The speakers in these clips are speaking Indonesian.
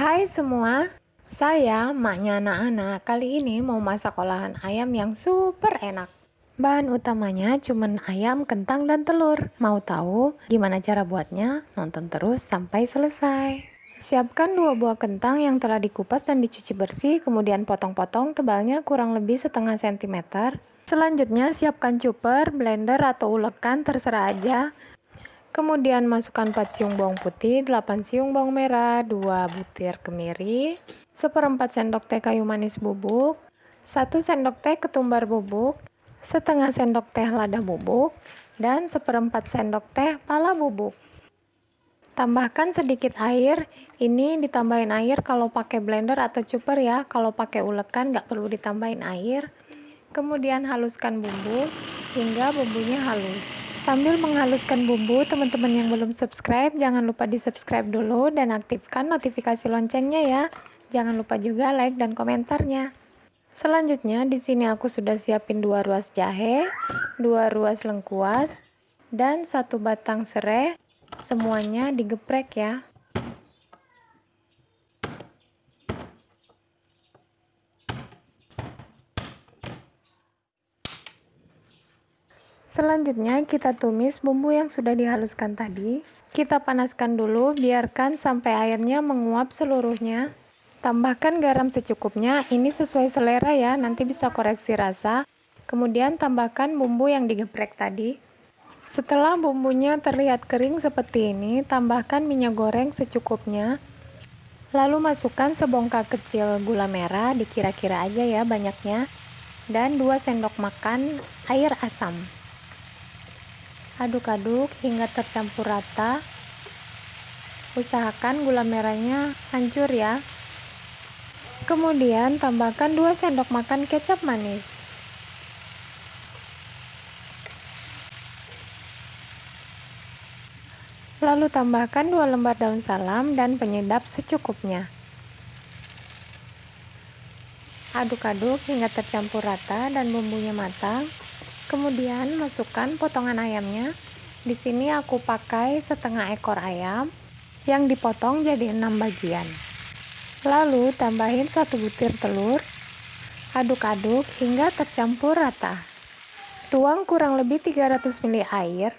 Hai semua, saya maknya anak-anak kali ini mau masak olahan ayam yang super enak. Bahan utamanya cuma ayam, kentang, dan telur. Mau tahu gimana cara buatnya? Nonton terus sampai selesai. Siapkan dua buah kentang yang telah dikupas dan dicuci bersih, kemudian potong-potong tebalnya kurang lebih setengah sentimeter. Selanjutnya siapkan chopper, blender, atau ulekan terserah aja. Kemudian masukkan 4 siung bawang putih, 8 siung bawang merah, 2 butir kemiri, seperempat sendok teh kayu manis bubuk, 1 sendok teh ketumbar bubuk, setengah sendok teh lada bubuk, dan seperempat sendok teh pala bubuk. Tambahkan sedikit air, ini ditambahin air kalau pakai blender atau chopper ya, kalau pakai ulekan nggak perlu ditambahin air. Kemudian haluskan bumbu hingga bumbunya halus. Sambil menghaluskan bumbu, teman-teman yang belum subscribe, jangan lupa di subscribe dulu dan aktifkan notifikasi loncengnya ya. Jangan lupa juga like dan komentarnya. Selanjutnya, di sini aku sudah siapin dua ruas jahe, dua ruas lengkuas, dan satu batang serai. Semuanya digeprek ya. Selanjutnya kita tumis bumbu yang sudah dihaluskan tadi. Kita panaskan dulu, biarkan sampai airnya menguap seluruhnya. Tambahkan garam secukupnya, ini sesuai selera ya, nanti bisa koreksi rasa. Kemudian tambahkan bumbu yang digeprek tadi. Setelah bumbunya terlihat kering seperti ini, tambahkan minyak goreng secukupnya. Lalu masukkan sebongkah kecil gula merah, dikira-kira aja ya banyaknya. Dan 2 sendok makan air asam. Aduk-aduk hingga tercampur rata. Usahakan gula merahnya hancur ya. Kemudian tambahkan 2 sendok makan kecap manis. Lalu tambahkan 2 lembar daun salam dan penyedap secukupnya. Aduk-aduk hingga tercampur rata dan bumbunya matang. Kemudian masukkan potongan ayamnya. Di sini aku pakai setengah ekor ayam yang dipotong jadi 6 bagian. Lalu tambahin satu butir telur. Aduk-aduk hingga tercampur rata. Tuang kurang lebih 300 ml air.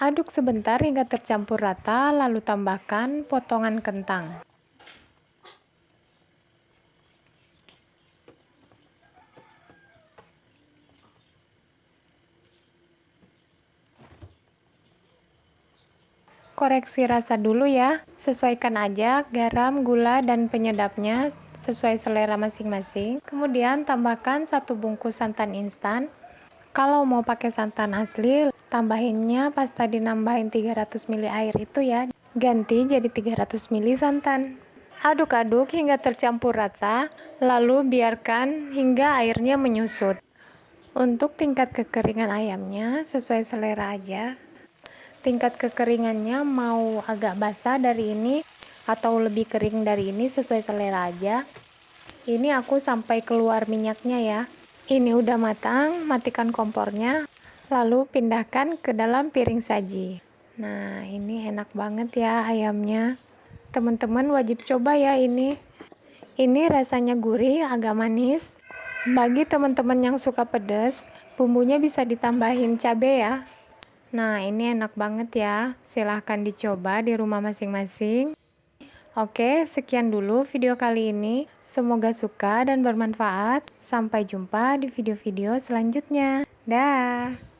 Aduk sebentar hingga tercampur rata, lalu tambahkan potongan kentang. Koreksi rasa dulu ya, sesuaikan aja garam, gula, dan penyedapnya sesuai selera masing-masing. Kemudian tambahkan satu bungkus santan instan. Kalau mau pakai santan asli, tambahinnya pas tadi nambahin 300 ml air itu ya, ganti jadi 300 ml santan. Aduk-aduk hingga tercampur rata, lalu biarkan hingga airnya menyusut. Untuk tingkat kekeringan ayamnya sesuai selera aja tingkat kekeringannya mau agak basah dari ini atau lebih kering dari ini sesuai selera aja. Ini aku sampai keluar minyaknya ya. Ini udah matang matikan kompornya lalu pindahkan ke dalam piring saji. Nah ini enak banget ya ayamnya. Teman-teman wajib coba ya ini. Ini rasanya gurih agak manis. Bagi teman-teman yang suka pedas bumbunya bisa ditambahin cabai ya Nah, ini enak banget ya. Silahkan dicoba di rumah masing-masing. Oke, sekian dulu video kali ini. Semoga suka dan bermanfaat. Sampai jumpa di video-video selanjutnya. Dah.